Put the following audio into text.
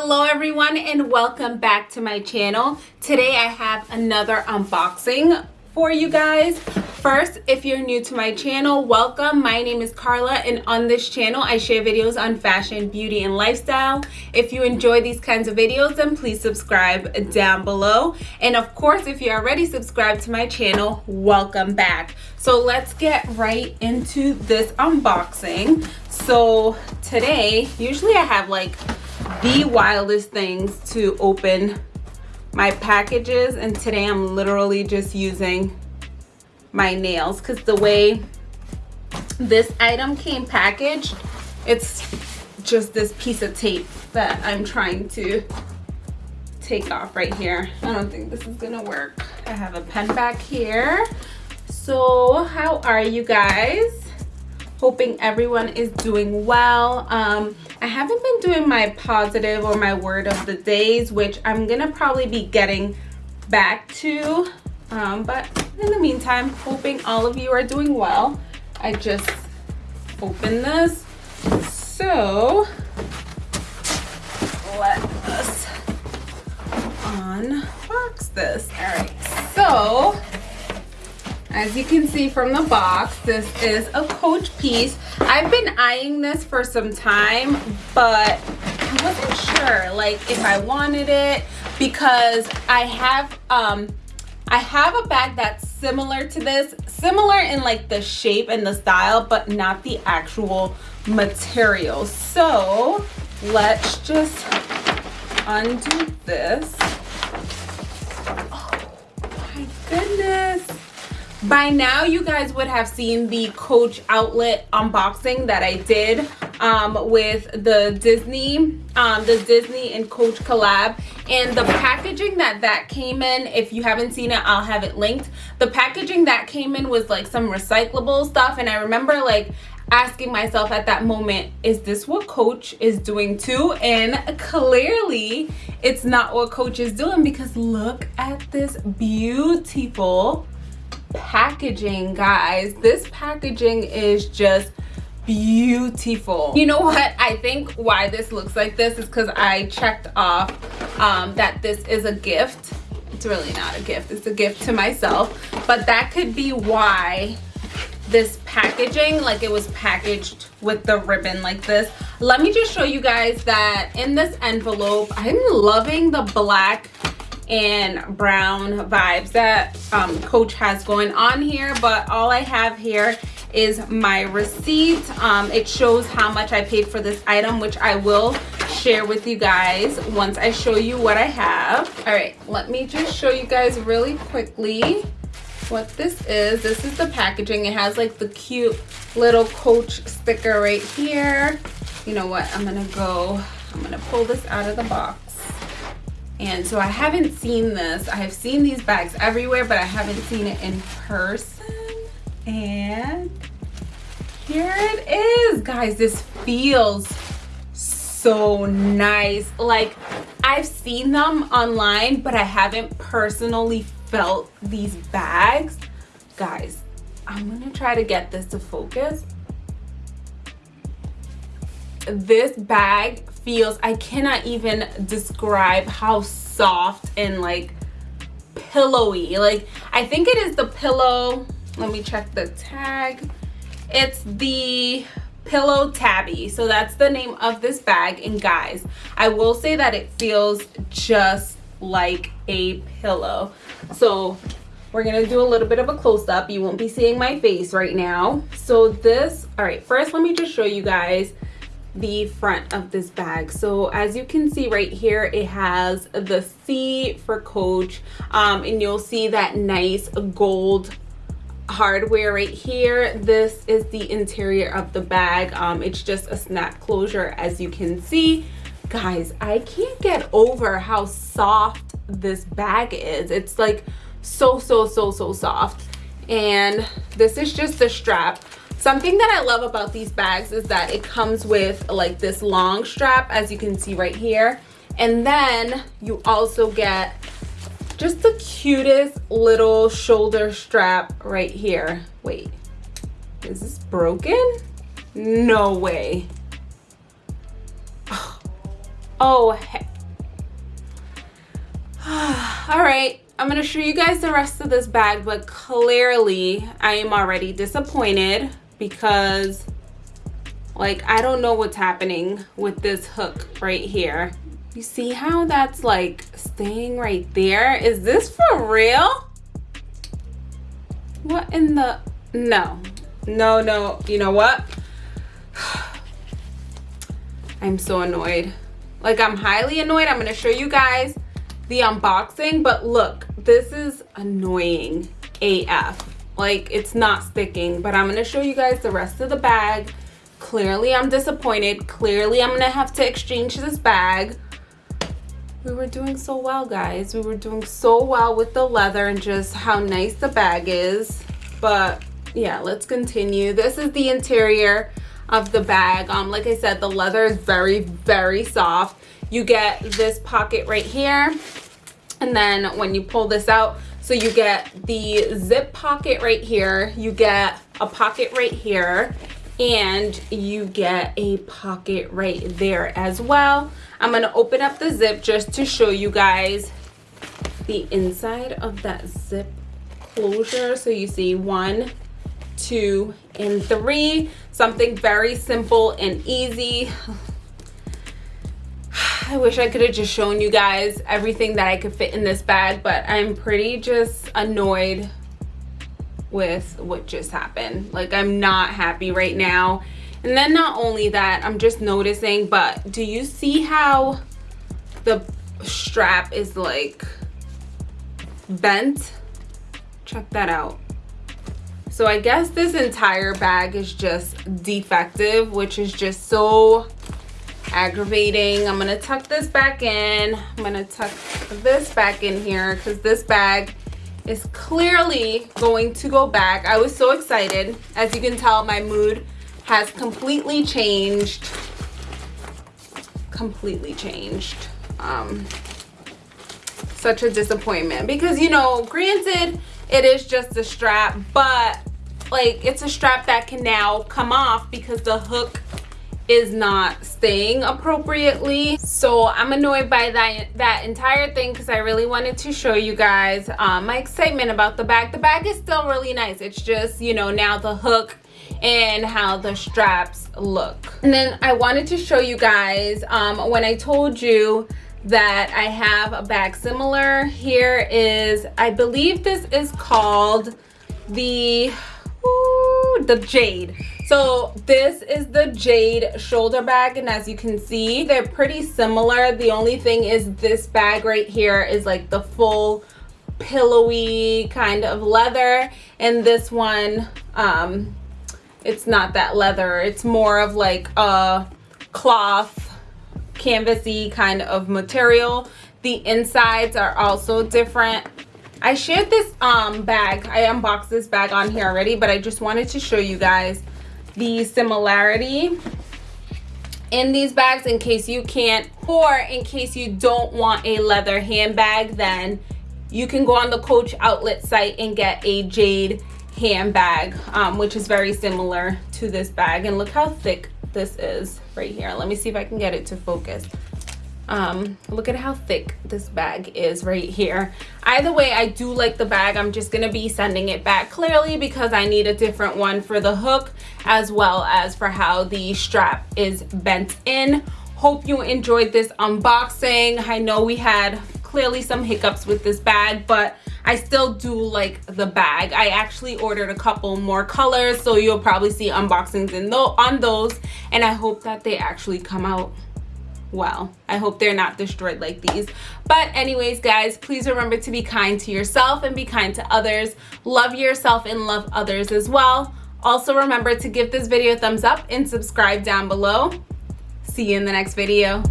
hello everyone and welcome back to my channel. Today i have another unboxing for you guys. First if you're new to my channel welcome. My name is carla and on this channel i share videos on fashion beauty and lifestyle. If you enjoy these kinds of videos then please subscribe down below. And of course if you're already subscribed to my channel welcome back. So let's get right into this unboxing. So today usually i have like the wildest things to open my packages. And today I'm literally just using my nails. Because the way this item came packaged it's just this piece of tape that I'm trying to take off right here. I don't think this is gonna work. I have a pen back here. So how are you guys hoping everyone is doing well. Um, i haven't been doing my positive or my word of the days which i'm gonna probably be getting back to. Um, but in the meantime hoping all of you are doing well. I just opened this. So let us unbox this. All right so as you can see from the box this is a coach piece. I've been eyeing this for some time but i wasn't sure like if i wanted it because i have um i have a bag that's similar to this similar in like the shape and the style but not the actual material. So let's just undo this. Oh my goodness by now you guys would have seen the coach outlet unboxing that i did um, with the disney um, the disney and coach collab. And the packaging that that came in if you haven't seen it i'll have it linked. The packaging that came in was like some recyclable stuff. And i remember like asking myself at that moment is this what coach is doing too? And clearly it's not what coach is doing because look at this beautiful packaging guys. This packaging is just beautiful. You know what? I think why this looks like this is because i checked off um, that this is a gift. It's really not a gift. It's a gift to myself. But that could be why this packaging like it was packaged with the ribbon like this. Let me just show you guys that in this envelope i'm loving the black and brown vibes that um, coach has going on here but all i have here is my receipt. Um, it shows how much i paid for this item which i will share with you guys once i show you what i have. All right let me just show you guys really quickly what this is. This is the packaging. It has like the cute little coach sticker right here. You know what? I'm gonna go i'm gonna pull this out of the box and so I haven't seen this. I have seen these bags everywhere, but I haven't seen it in person. And here it is. Guys, this feels so nice. Like, I've seen them online, but I haven't personally felt these bags. Guys, I'm gonna try to get this to focus. This bag feels i cannot even describe how soft and like pillowy. Like i think it is the pillow. Let me check the tag. It's the pillow tabby. So that's the name of this bag. And guys i will say that it feels just like a pillow. So we're gonna do a little bit of a close-up. You won't be seeing my face right now. So this all right first let me just show you guys the front of this bag. So as you can see right here it has the c for coach um, and you'll see that nice gold hardware right here. This is the interior of the bag. Um, it's just a snap closure as you can see. Guys i can't get over how soft this bag is. It's like so so so so soft. And this is just the strap Something that I love about these bags is that it comes with like this long strap, as you can see right here. And then you also get just the cutest little shoulder strap right here. Wait, is this broken? No way. Oh, all right. I'm to show you guys the rest of this bag, but clearly I am already disappointed because like I don't know what's happening with this hook right here. You see how that's like staying right there? Is this for real? What in the, no, no, no, you know what? I'm so annoyed. Like I'm highly annoyed. I'm gonna show you guys the unboxing, but look, this is annoying AF. Like it's not sticking, but I'm gonna show you guys the rest of the bag. Clearly I'm disappointed. Clearly I'm gonna have to exchange this bag. We were doing so well, guys. We were doing so well with the leather and just how nice the bag is. But yeah, let's continue. This is the interior of the bag. Um, like I said, the leather is very, very soft. You get this pocket right here. And then when you pull this out, so you get the zip pocket right here. You get a pocket right here. And you get a pocket right there as well. I'm going to open up the zip just to show you guys the inside of that zip closure. So you see one, two, and three. Something very simple and easy. I wish I could have just shown you guys everything that I could fit in this bag, but I'm pretty just annoyed with what just happened. Like I'm not happy right now. And then not only that, I'm just noticing, but do you see how the strap is like bent? Check that out. So I guess this entire bag is just defective, which is just so aggravating. I'm to tuck this back in. I'm to tuck this back in here because this bag is clearly going to go back. I was so excited. As you can tell, my mood has completely changed. Completely changed. Um, such a disappointment because, you know, granted, it is just a strap, but like it's a strap that can now come off because the hook is not staying appropriately. So i'm annoyed by that that entire thing because i really wanted to show you guys um, my excitement about the bag. The bag is still really nice. It's just you know now the hook and how the straps look. And then i wanted to show you guys um, when i told you that i have a bag similar here is i believe this is called the ooh, the jade so this is the jade shoulder bag and as you can see they're pretty similar. The only thing is this bag right here is like the full pillowy kind of leather and this one um it's not that leather. It's more of like a cloth canvasy kind of material. The insides are also different. I shared this um, bag. I unboxed this bag on here already, but I just wanted to show you guys the similarity in these bags in case you can't or in case you don't want a leather handbag then you can go on the coach outlet site and get a jade handbag um, which is very similar to this bag. And look how thick this is right here. Let me see if i can get it to focus um look at how thick this bag is right here. Either way i do like the bag. I'm just gonna be sending it back clearly because i need a different one for the hook as well as for how the strap is bent in. Hope you enjoyed this unboxing. I know we had clearly some hiccups with this bag but I still do like the bag. I actually ordered a couple more colors so you'll probably see unboxings in th on those and I hope that they actually come out well i hope they're not destroyed like these. But anyways guys please remember to be kind to yourself and be kind to others. Love yourself and love others as well. Also remember to give this video a thumbs up and subscribe down below. See you in the next video